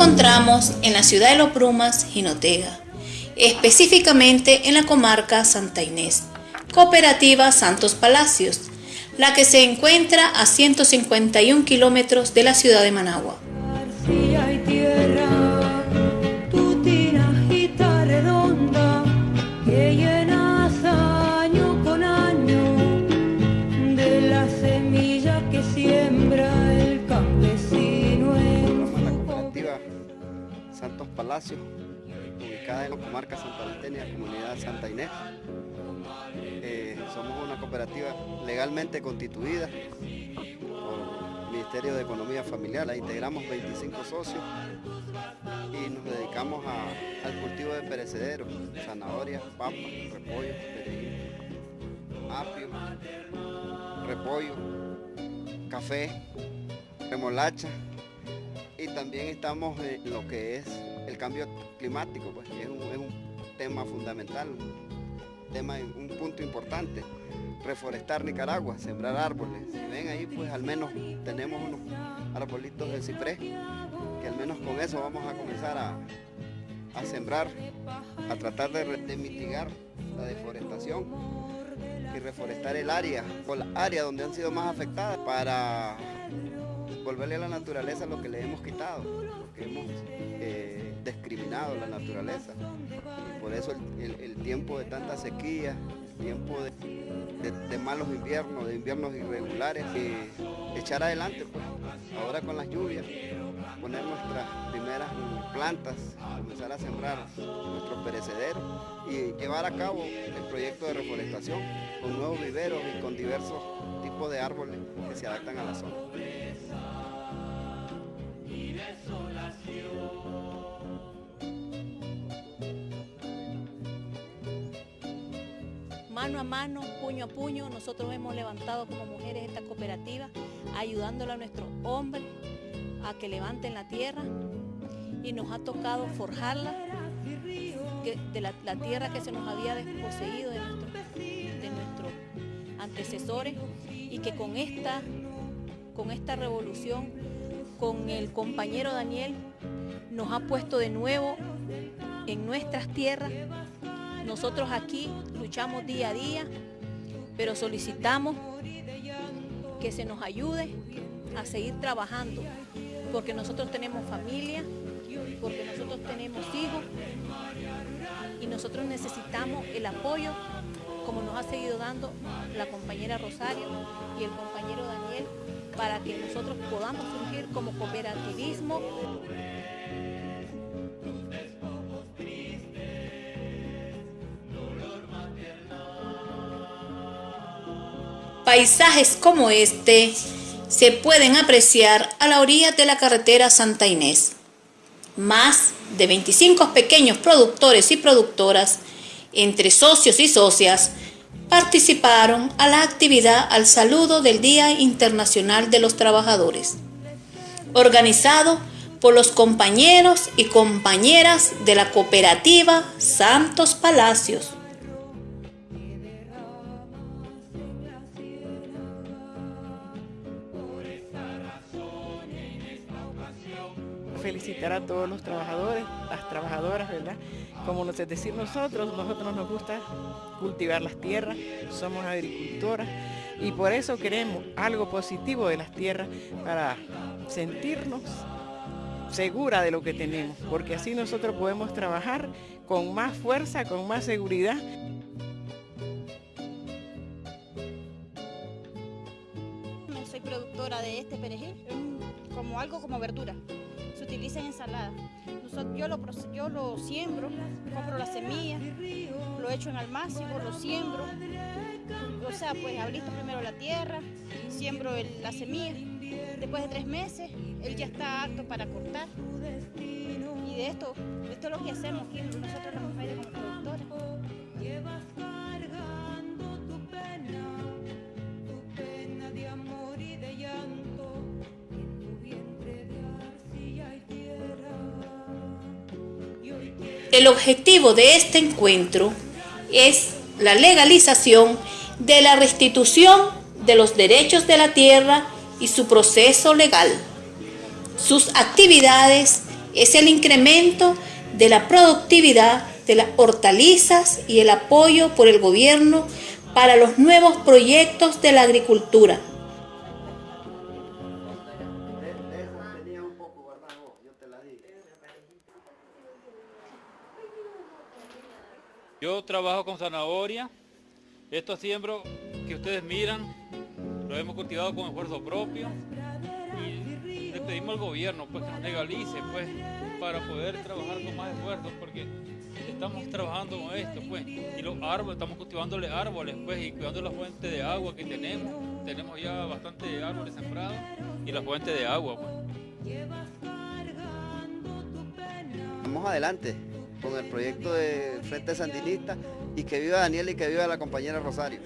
encontramos en la ciudad de Los Brumas, Jinotega, específicamente en la comarca Santa Inés, Cooperativa Santos Palacios, la que se encuentra a 151 kilómetros de la ciudad de Managua. Ubicada en la comarca Santa la comunidad Santa Inés. Eh, somos una cooperativa legalmente constituida por el Ministerio de Economía Familiar, la integramos 25 socios y nos dedicamos al cultivo de perecederos, zanahorias, papas, repollo, apio, repollo, café, remolacha, y también estamos en lo que es el cambio climático, pues, es un, tema fundamental, un, tema, un punto importante. Reforestar Nicaragua, sembrar árboles. Si ven ahí, pues al menos tenemos unos arbolitos de ciprés, que al menos con eso vamos a comenzar a, sembrar, a tratar de, mitigar la deforestación y reforestar el área, o la área donde han sido más afectadas para volverle a la naturaleza lo que le hemos quitado, porque hemos la naturaleza. por eso el, tiempo de tanta sequía, tiempo de, malos inviernos, de inviernos irregulares, echar adelante, pues, ahora con las lluvias, poner nuestras primeras plantas, comenzar a sembrar nuestros perecederos y llevar a cabo el proyecto de reforestación con nuevos viveros y con diversos tipos de árboles que se adaptan a la zona. Mano a mano, puño a puño, nosotros hemos levantado como mujeres esta cooperativa, ayudándole a nuestros hombres a que levanten la tierra y nos ha tocado forjarla de la, tierra que se nos había desposeído de, de nuestros antecesores y que con esta, con esta revolución con el compañero Daniel nos ha puesto de nuevo en nuestras tierras. Nosotros aquí luchamos día a día, pero solicitamos que se nos ayude a seguir trabajando, porque nosotros tenemos familia, porque nosotros tenemos hijos y nosotros necesitamos el apoyo como nos ha seguido dando la compañera Rosario y el compañero Daniel para que nosotros podamos surgir como cooperativismo. Paisajes como este se pueden apreciar a la orilla de la carretera Santa Inés. Más de 25 pequeños productores y productoras, entre socios y socias, participaron a la actividad al saludo del Día Internacional de los Trabajadores, organizado por los compañeros y compañeras de la cooperativa Santos Palacios. Felicitar a todos los trabajadores, las trabajadoras, ¿verdad? como nos es decir nosotros, nosotros nos gusta cultivar las tierras, somos agricultoras y por eso queremos algo positivo de las tierras para sentirnos segura de lo que tenemos, porque así nosotros podemos trabajar con más fuerza, con más seguridad. Soy productora de este perejil, como algo como verdura utiliza en ensalada. yo, lo, yo lo siembro, compro la semilla, lo echo en almácigo, lo siembro. O sea, pues abristo primero la tierra, siembro la semilla. Después de tres meses, él ya está apto para cortar. Y de esto, esto es lo que hacemos aquí nosotros las mujeres como productoras. El objetivo de este encuentro es la legalización de la restitución de los derechos de la tierra y su proceso legal, sus actividades es el incremento de la productividad de las hortalizas y el apoyo por el gobierno para los nuevos proyectos de la agricultura. Yo trabajo con zanahoria. Estos siembros que ustedes miran, los hemos cultivado con esfuerzo propio. Y le pedimos al gobierno pues, que nos legalice pues, para poder trabajar con más esfuerzo, porque estamos trabajando con esto, pues. Y los árboles, estamos cultivándole árboles, pues, y cuidando la fuente de agua que tenemos. Tenemos ya bastante árboles sembrados y la fuente de agua, pues. Vamos adelante con el proyecto de Frente Sandinista y que viva Daniel y que viva la compañera Rosario.